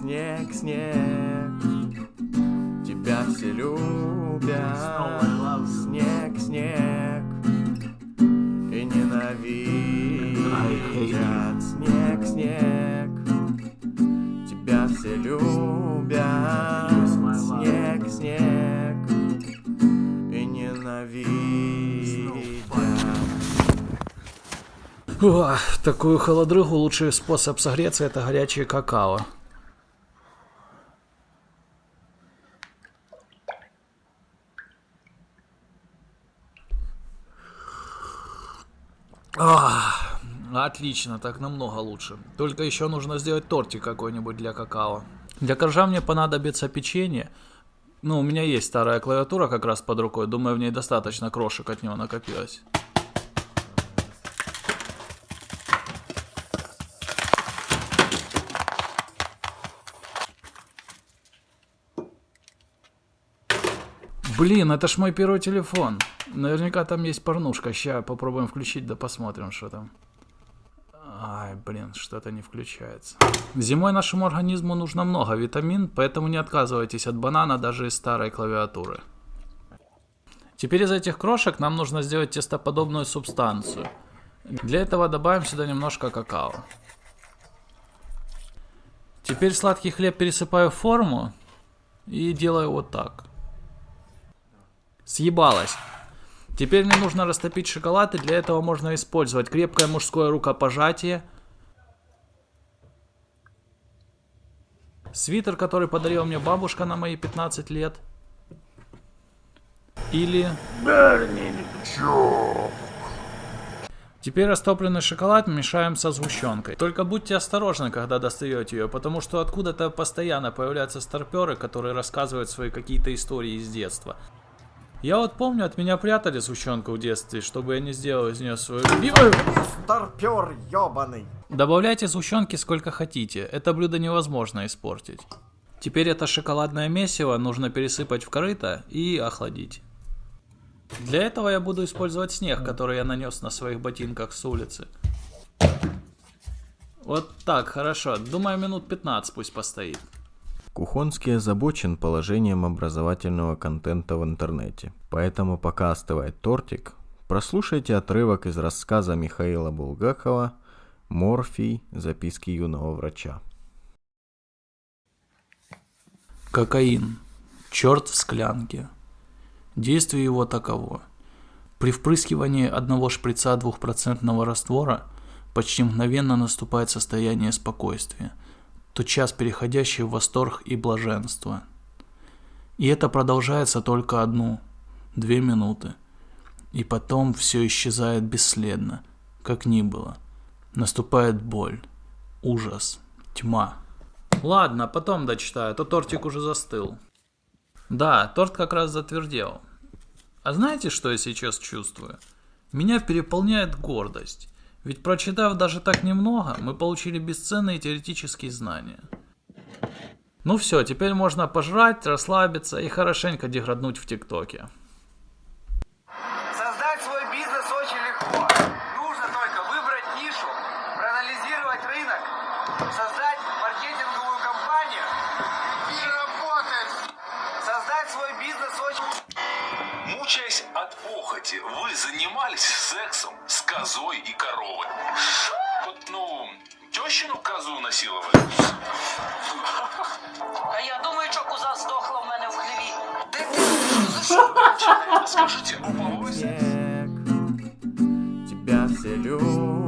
снег, снег. Тебя все любят. Снег, снег. И ненавидят. Снег, снег. Тебя все любят. Снег, снег. И ненавидят. О, такую холодрыгу лучший способ согреться это горячее какао. Ах, отлично, так намного лучше. Только еще нужно сделать тортик какой-нибудь для какао. Для коржа мне понадобится печенье. Ну, у меня есть старая клавиатура как раз под рукой. Думаю, в ней достаточно крошек от него накопилось. Блин, это ж мой первый телефон. Наверняка там есть порнушка. Сейчас попробуем включить, да посмотрим, что там. Ай, блин, что-то не включается. Зимой нашему организму нужно много витамин, поэтому не отказывайтесь от банана даже из старой клавиатуры. Теперь из этих крошек нам нужно сделать тестоподобную субстанцию. Для этого добавим сюда немножко какао. Теперь сладкий хлеб пересыпаю в форму и делаю вот так. Съебалось. Теперь мне нужно растопить шоколад, и для этого можно использовать крепкое мужское рукопожатие, свитер, который подарила мне бабушка на мои 15 лет, или... Теперь растопленный шоколад мешаем со сгущенкой. Только будьте осторожны, когда достаете ее, потому что откуда-то постоянно появляются старперы, которые рассказывают свои какие-то истории из детства. Я вот помню, от меня прятали сгущенку в детстве, чтобы я не сделал из нее свою любимую. Старпер ебаный. Добавляйте сгущенки сколько хотите, это блюдо невозможно испортить. Теперь это шоколадное месиво нужно пересыпать в корыто и охладить. Для этого я буду использовать снег, который я нанес на своих ботинках с улицы. Вот так, хорошо. Думаю, минут 15 пусть постоит. Кухонский озабочен положением образовательного контента в интернете. Поэтому пока остывает тортик, прослушайте отрывок из рассказа Михаила Булгакова «Морфий. Записки юного врача». Кокаин. Черт в склянке. Действие его таково. При впрыскивании одного шприца двухпроцентного раствора почти мгновенно наступает состояние спокойствия, тотчас переходящий в восторг и блаженство. И это продолжается только одну, две минуты. И потом все исчезает бесследно, как ни было. Наступает боль, ужас, тьма. Ладно, потом дочитаю, а то тортик уже застыл. Да, торт как раз затвердел. А знаете, что я сейчас чувствую? Меня переполняет гордость. Ведь прочитав даже так немного, мы получили бесценные теоретические знания. Ну все, теперь можно пожрать, расслабиться и хорошенько деграднуть в ТикТоке. Создать свой бизнес очень легко. Нужно только выбрать нишу, проанализировать рынок, создать похоти, вы занимались сексом с козой и коровой. Вот, ну, тещину козу насиловали. А я думаю, що коза здохла в мене в хліві. Скажите, групповой Снег. Тебя все любят.